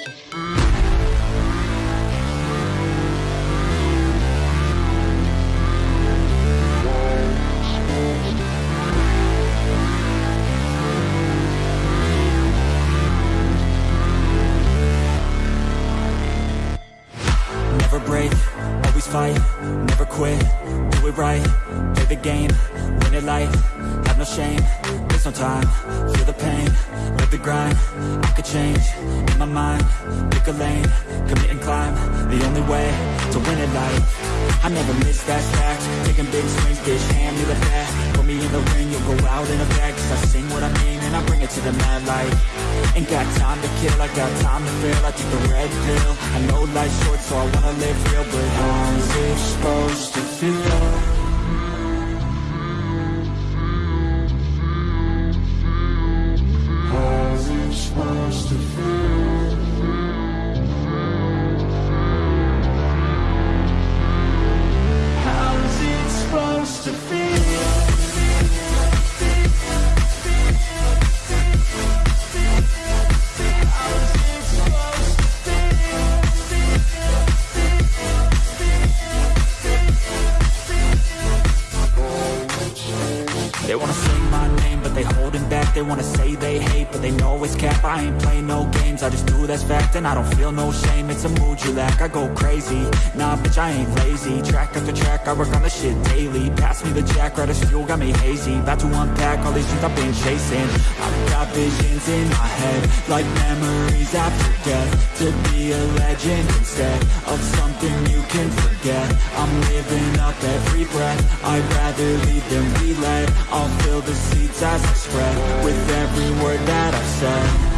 podcast. Fight, never quit, do it right, play the game, win it life, have no shame, there's no time, feel the pain, live the grind, I could change, in my mind, pick a lane, commit and climb, the only way, to win it life, I never miss that fact, taking big swings, bitch, hand me the put me in the ring, you'll go out in a bag, cause I sing what I mean, and I bring it to the mad light, ain't got time to kill, I got time to feel, I take the red pill, I know life's short, so I wanna live real, but how's it wanna say my name, but they holding back. They wanna say they hate, but they know it's cap. I ain't playing no games, I just do that's fact And I don't feel no shame, it's a mood you lack I go crazy, nah bitch I ain't lazy. Track after track, I work on the shit daily. Pass me the jack, right as fuel, got me hazy. About to unpack all these things I've been chasing. I've got visions in my head Like memories after death. To be a legend instead Of something you can forget. I'm living up every breath. I'd rather lead than be led I'll fill the seats as I spread With every word that I've said